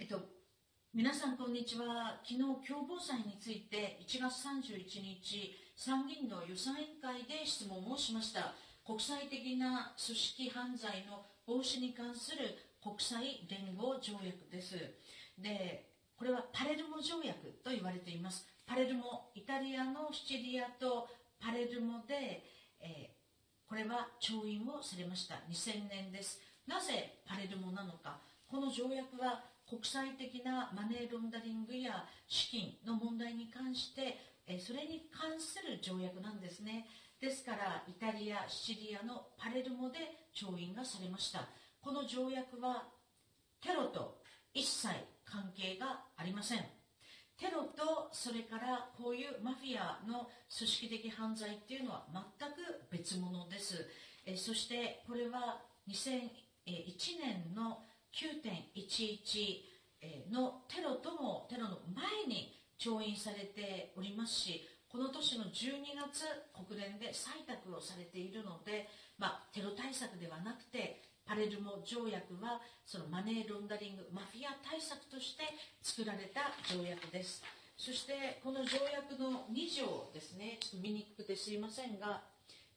えっと、皆さんこんにちは。昨日共謀罪について1月31日参議院の予算委員会で質問をしました。国際的な組織犯罪の防止に関する国際連合条約です。で、これはパレルモ条約と言われています。パレルモ、イタリアのシチリアとパレルモで、えー、これは調印をされました。2000年です。なぜパレルモなのか。この条約は国際的なマネーロンダリングや資金の問題に関してそれに関する条約なんですね。ですからイタリアシチリアのパレルモで調印がされました。この条約はテロと一切関係がありません。テロとそれからこういうマフィアの組織的犯罪っていうのは全く別物です。えそしてこれは2001年の9.11のテロともテロの前に調印されておりますしこの年の12月国連で採択をされているので、まあ、テロ対策ではなくてパレルモ条約はそのマネーロンダリングマフィア対策として作られた条約です。そしてこの条約の2条ですねちょっと見にくくてすいませんが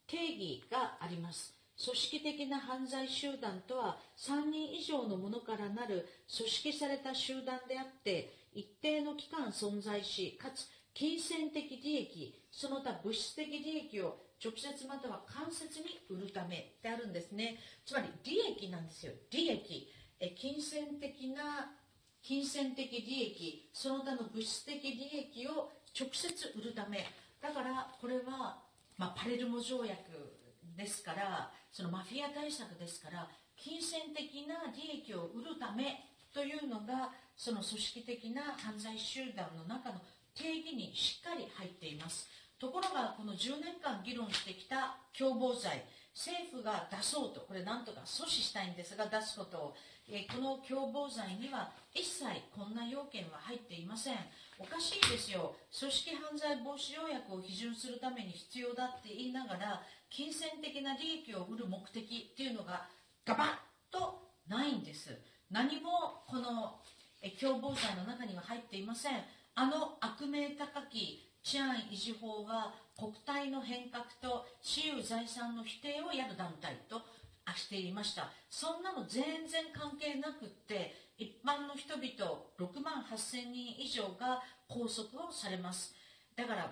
定義があります。組織的な犯罪集団とは3人以上のものからなる組織された集団であって一定の期間存在しかつ金銭的利益その他物質的利益を直接または間接に売るためであるんですね。つまり利益なんですよ。利益。え金銭的な金銭的利益その他の物質的利益を直接売るため。だからこれは、まあ、パレルモ条約ですからそのマフィア対策ですから金銭的な利益を売るためというのがその組織的な犯罪集団の中の定義にしっかり入っています。ところがこの10年間議論してきた共謀罪政府が出そうとこれなんとか阻止したいんですが出すことを、えこの共謀罪には一切こんな要件は入っていません。おかしいですよ。組織犯罪防止条約を批准するために必要だって言いながら金銭的な利益を売る目的っていうのがガバッとないんです。何もこの共謀罪の中には入っていません。あの悪名高き治安維持法は国体の変革と私有財産の否定をやる団体としていました。そんなの全然関係なくって一般の人々6万8000人以上が拘束をされます。だから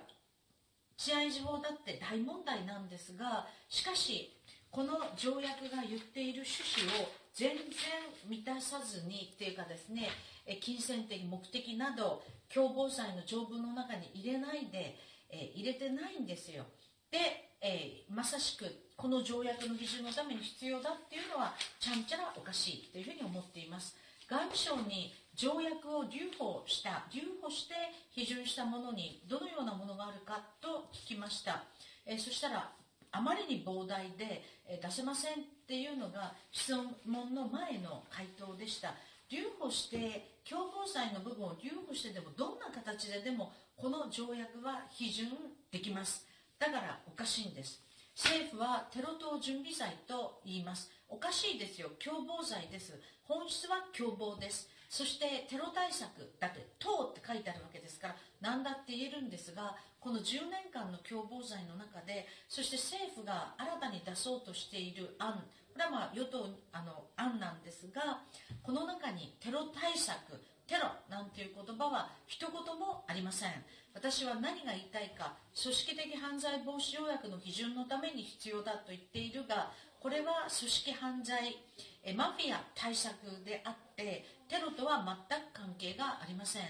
治安維持法だって大問題なんですがしかしこの条約が言っている趣旨を全然満たさずにっていうかですね金銭的目的など共謀罪の条文の中に入れないで、入れてないんですよ。で、え、まさしくこの条約の基準のために必要だっていうのはちゃんちゃらおかしいというふうに思っています。外務省に条約を留保した留保して批准したものにどのようなものがあるかと聞きました、え、そしたらあまりに膨大で、え、出せませんっていうのが質問の前の回答でした。留保して共謀罪の部分を留保してでもどんな形ででもこの条約は批准できます。だからおかしいんです。政府はテロ等準備罪と言います。おかしいですよ。共謀罪です。本質は共謀です。そしてテロ対策だって「党」って書いてあるわけですから何だって言えるんですがこの10年間の共謀罪の中でそして政府が新たに出そうとしている案これはまあ与党あの案なんですがこの中にテロ対策テロなんていう言葉は一言もありません。私は何が言いたいか組織的犯罪防止条約の基準のために必要だと言っているがこれは組織犯罪マフィア対策であってテロとは全く関係がありません。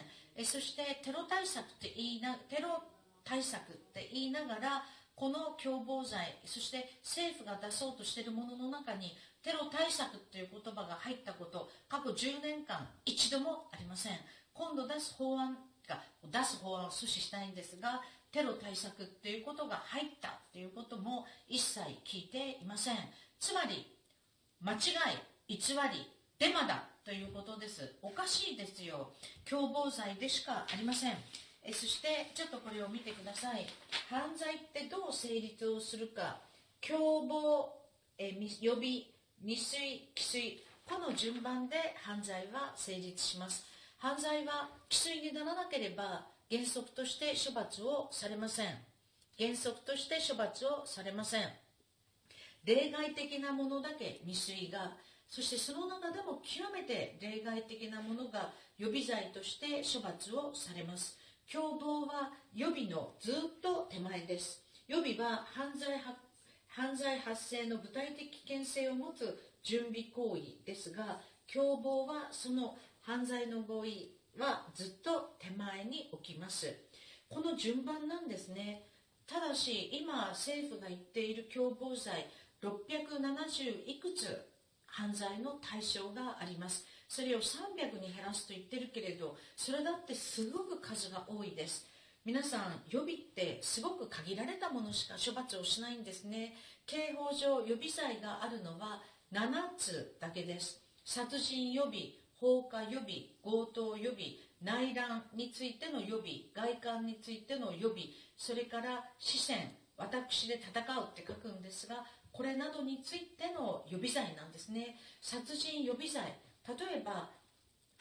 そしてテロ対策って言いなテロ対策って言いながらこの共謀罪そして政府が出そうとしているものの中にテロ対策という言葉が入ったこと過去10年間一度もありません。今度出す法案が出す法案を阻止したいんですがテロ対策っていうことが入ったということも一切聞いていません。つまり間違い偽りデマだということです。おかしいですよ。共謀罪でしかありません。えそしてちょっとこれを見てください。犯罪ってどう成立をするか。共謀え予備未遂既遂。この順番で犯罪は成立します。犯罪は既遂にならなければ原則として処罰をされません。原則として処罰をされません。例外的なものだけ未遂が。そしてその中でも極めて例外的なものが予備罪として処罰をされます。共謀は予備のずっと手前です。予備は犯罪犯罪発生の具体的危険性を持つ準備行為ですが共謀はその犯罪の合意はずっと手前に起きます。この順番なんですね。ただし今政府が言っている共謀罪670いくつ犯罪の対象があります。それを300に減らすと言ってるけれどそれだってすごく数が多いです。皆さん予備ってすごく限られたものしか処罰をしないんですね。刑法上予備罪があるのは7つだけです。殺人予備放火予備強盗予備内乱についての予備外観についての予備それから死戦私で戦うって書くんですがこれなどについての予備罪なんですね。殺人予備罪例えば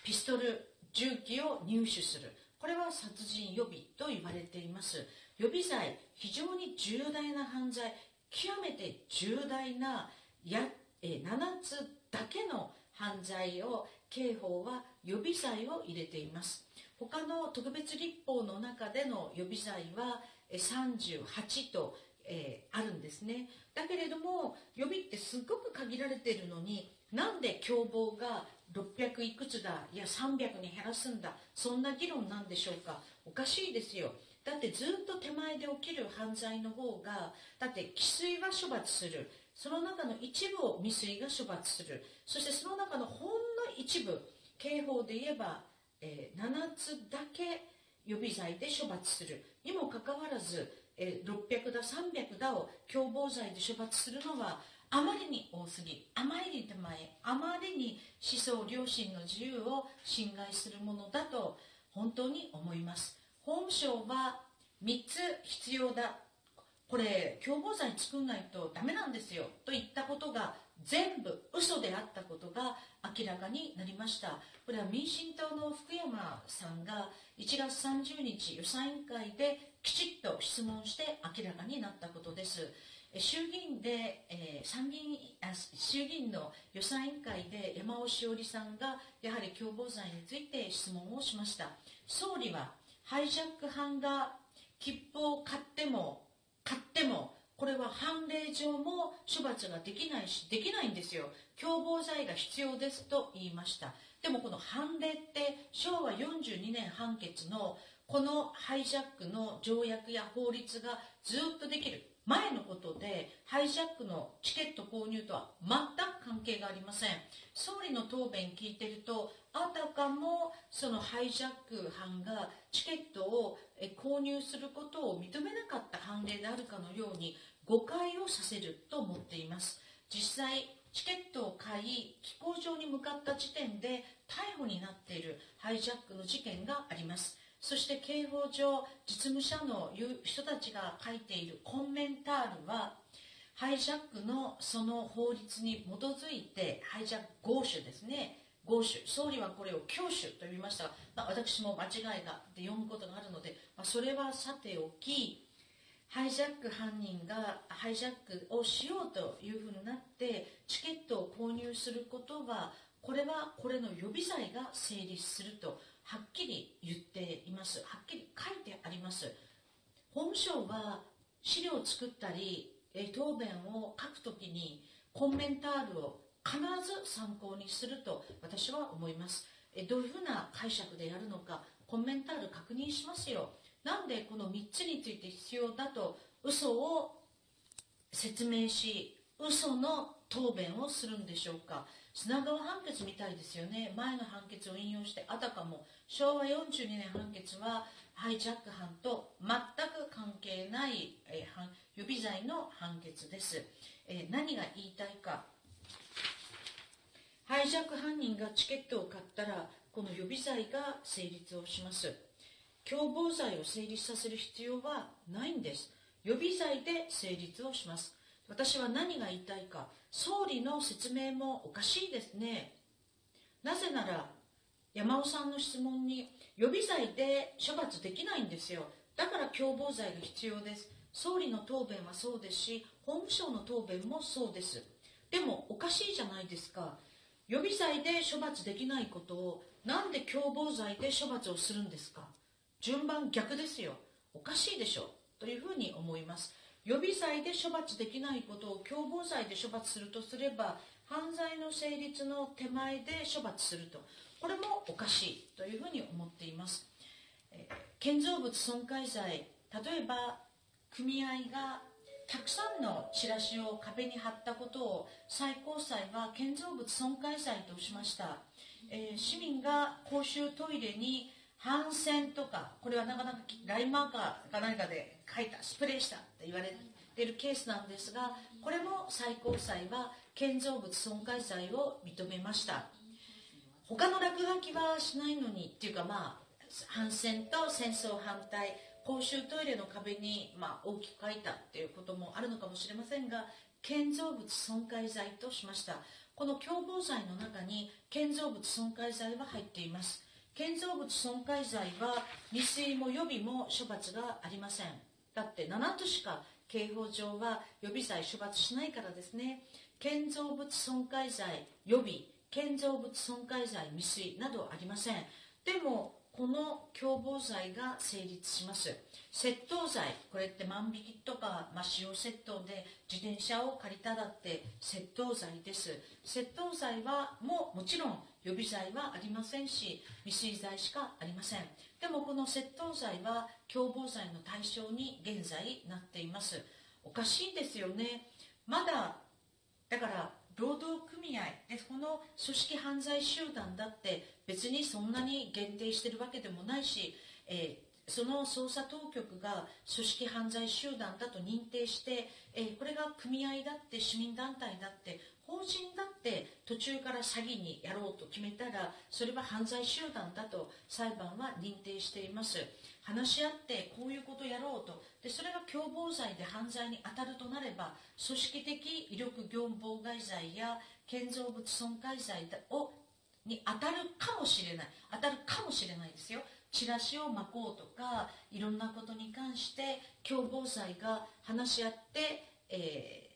ピストル銃器を入手する。これは殺人予備と言われています。予備罪非常に重大な犯罪極めて重大なやえ7つだけの犯罪を刑法は予備罪を入れています。他の特別立法の中での予備罪は38とえー、あるんですね。だけれども予備ってすごく限られているのになんで共謀が600いくつだいや300に減らすんだそんな議論なんでしょうか？おかしいですよ。だってずっと手前で起きる犯罪の方がだって既遂は処罰する。その中の一部を未遂が処罰する。そしてその中のほんの一部刑法で言えば、えー、7つだけ予備罪で処罰する。にもかかわらずえ600だ300だを共謀罪で処罰するのはあまりに多すぎあまりに手前あまりに思想良心の自由を侵害するものだと本当に思います。法務省は3つ必要だ。これ共謀罪作んないとダメなんですよ。と言ったことが全部嘘であったことが明らかになりました。これは民進党の福山さんが1月30日予算委員会できちっと質問して明らかになったことです。衆議院で、えー、参議院あ衆議院の予算委員会で山尾志織さんがやはり共謀罪について質問をしました。総理はハイジャック犯が切符を買っても買ってもこれは判例上も処罰ができないしできないんですよ。共謀罪が必要ですと言いました。でもこの判例って昭和42年判決のこのハイジャックの条約や法律がずっとできる。前のことでハイジャックのチケット購入とは全く関係がありません。総理の答弁聞いてるとあたかもそのハイジャック犯がチケットを購入することを認めなかった判例であるかのように誤解をさせると思っています。実際チケットを買い飛行場に向かった時点で逮捕になっているハイジャックの事件があります。そして刑法上実務者の人たちが書いているコンはハイジャックのその法律に基づいてハイジャック合手ですね。合手総理はこれを教手と呼びました。が、まあ、私も間違いがで読むことがあるので、まあ、それはさておきハイジャック犯人がハイジャックをしようというふうになってチケットを購入することはこれはこれの予備罪が成立するとはっきり言っています。はっきり書いてあります。法務省は資料を作ったりえ答弁を書くときにコンメンタールを必ず参考にすると私は思います。えどういうふうな解釈でやるのかコンメンタール確認しますよ。なんでこの3つについて必要だと嘘を説明し嘘の答弁をするんでしょうか。砂川判決みたいですよね。前の判決を引用してあたかも昭和42年判決はハイジャック犯と全く関係ない、備罪の判決です、えー、何が言いたいか。ハイジャック犯人がチケットを買ったらこの予備罪が成立をします。共謀罪を成立させる必要はないんです。予備罪で成立をします。私は何が言いたいか。総理の説明もおかしいですね。なぜなら山尾さんの質問に予備罪で処罰できないんですよ。だから共謀罪が必要です。総理の答弁はそうですし法務省の答弁もそうです。でもおかしいじゃないですか。予備罪で処罰できないことをなんで共謀罪で処罰をするんですか。順番逆ですよ。おかしいでしょ。うというふうに思います。予備罪で処罰できないことを共謀罪で処罰するとすれば犯罪の成立の手前で処罰すると。これもおかしい。というふうに思っています、建造物損壊罪。例えば組合がたくさんのチラシを壁に貼ったことを最高裁は建造物損壊罪としました、えー、市民が公衆トイレに反戦とかこれはなかなかラインマーカーか何かで書いたスプレーしたって言われているケースなんですがこれも最高裁は建造物損壊罪を認めました。他の落書きはしないのにっていうかまあ反戦と戦争反対。公衆トイレの壁に、まあ、大きく書いたっていうこともあるのかもしれませんが建造物損壊罪としました。この共謀罪の中に建造物損壊罪は入っています。建造物損壊罪は未遂も予備も処罰がありません。だって7都しか刑法上は予備罪処罰しないからですね。建造物損壊罪予備建造物損壊罪未遂などありません。でもこの共謀罪が成立します。窃盗罪これって万引きとか、まあ、使用窃盗で自転車を借りただって窃盗罪です。窃盗罪はももちろん予備罪はありませんし未遂罪しかありません。でもこの窃盗罪は共謀罪の対象に現在なっています。おかしいですよね。まだだから労働組合でこの組織犯罪集団だって別にそんなに限定してるわけでもないし、えー、その捜査当局が組織犯罪集団だと認定して、えー、これが組合だって市民団体だって法人だって途中から詐欺にやろうと決めたらそれは犯罪集団だと裁判は認定しています。話し合ってこういうことやろうと。でそれが共謀罪で犯罪に当たるとなれば組織的威力業務妨害罪や建造物損壊罪をに当たるかもしれない。当たるかもしれないですよ。チラシを巻こうとかいろんなことに関して共謀罪が話し合って、え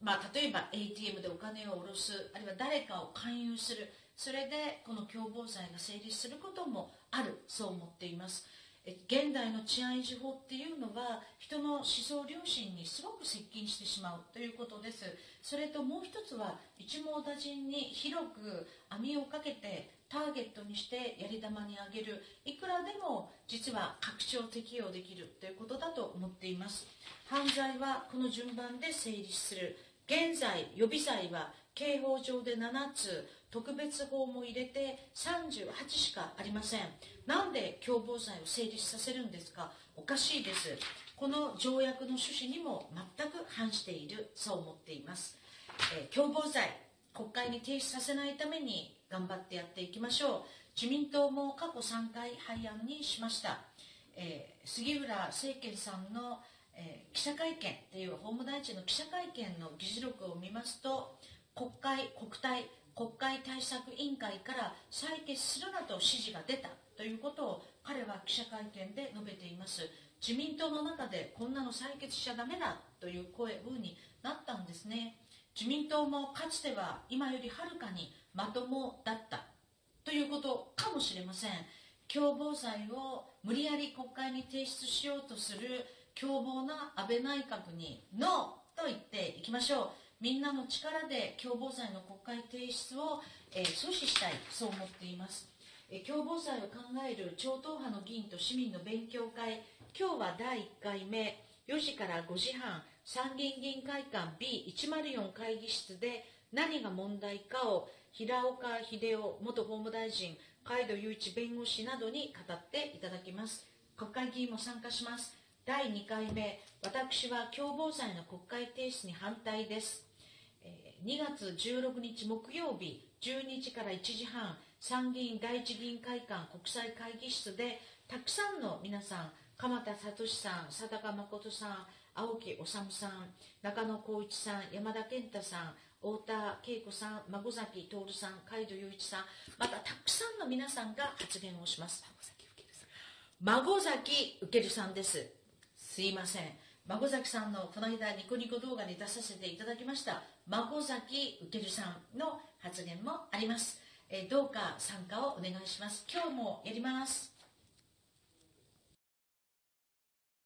ー、まあ、例えば ATM でお金を下ろすあるいは誰かを勧誘する。それでこの共謀罪が成立することもある。そう思っています。現代の治安維持法っていうのは人の思想良心にすごく接近してしまうということです。それともう一つは一網打尽に広く網をかけてターゲットにしてやり玉にあげる。いくらでも実は拡張適用できるということだと思っています。犯罪はこの順番で成立する。現在予備罪は刑法上で7つ。特別法も入れて38しかありません。なんで共謀罪を成立させるんですか？おかしいです。この条約の趣旨にも全く反しているそう思っています、えー、共謀罪国会に提出させないために頑張ってやっていきましょう。自民党も過去3回廃案にしました、えー、杉浦政権さんの、えー、記者会見っていう法務大臣の記者会見の議事録を見ますと国会国対国会対策委員会から採決するなと指示が出たということを彼は記者会見で述べています。自民党の中でこんなの採決しちゃダメだという声風になったんですね。自民党もかつては今よりはるかにまともだったということかもしれません。共謀罪を無理やり国会に提出しようとする凶暴な安倍内閣にノーと言っていきましょう。みんなの力で共謀罪の国会提出を、えー、阻止したいそう思っています、えー、共謀罪を考える超党派の議員と市民の勉強会。今日は第1回目。4時から5時半。参議院議員会館 B104 会議室で何が問題かを平岡秀夫元法務大臣海渡雄一弁護士などに語っていただきます。国会議員も参加します。第2回目。私は共謀罪の国会提出に反対です。2月16日木曜日12時から1時半参議院第一議員会館国際会議室でたくさんの皆さん鎌田聡さん佐高誠さん青木治さん中野浩一さん山田健太さん太田恵子さん孫崎徹さん海渡雄一さんまたたくさんの皆さんが発言をします。孫崎受さんです。すいません。孫崎さんのこの間ニコニコ動画に出させていただきました。孫崎受けるさんの発言もあります、えどうか参加をお願いします。今日もやります。